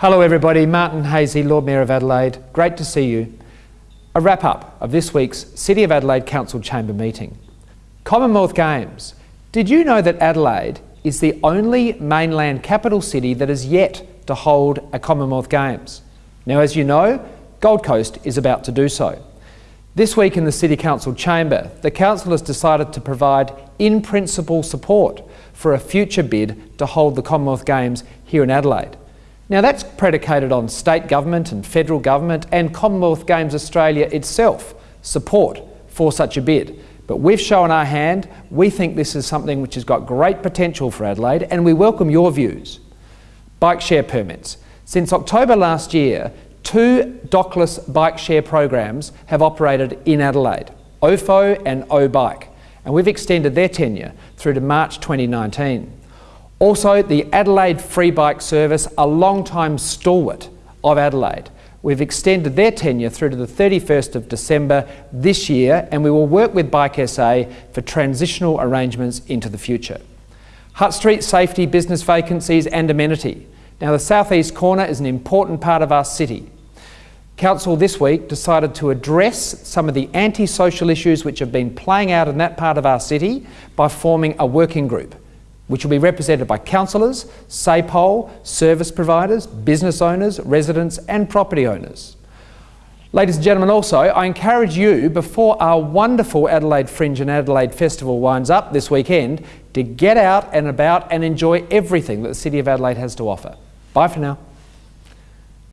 Hello everybody, Martin Haese, Lord Mayor of Adelaide. Great to see you. A wrap up of this week's City of Adelaide Council Chamber meeting. Commonwealth Games. Did you know that Adelaide is the only mainland capital city that is yet to hold a Commonwealth Games? Now as you know, Gold Coast is about to do so. This week in the City Council chamber, the Council has decided to provide in principle support for a future bid to hold the Commonwealth Games here in Adelaide. Now that's predicated on state government and federal government and Commonwealth Games Australia itself support for such a bid. But we've shown our hand, we think this is something which has got great potential for Adelaide and we welcome your views. Bike share permits. Since October last year, two dockless bike share programs have operated in Adelaide, OFO and O-Bike, and we've extended their tenure through to March 2019. Also, the Adelaide Free Bike Service, a long-time stalwart of Adelaide. We've extended their tenure through to the 31st of December this year and we will work with Bike SA for transitional arrangements into the future. Hutt Street safety, business vacancies and amenity. Now the southeast corner is an important part of our city. Council this week decided to address some of the anti-social issues which have been playing out in that part of our city by forming a working group which will be represented by councillors, SAPOL, service providers, business owners, residents and property owners. Ladies and gentlemen, also, I encourage you, before our wonderful Adelaide Fringe and Adelaide Festival winds up this weekend, to get out and about and enjoy everything that the City of Adelaide has to offer. Bye for now.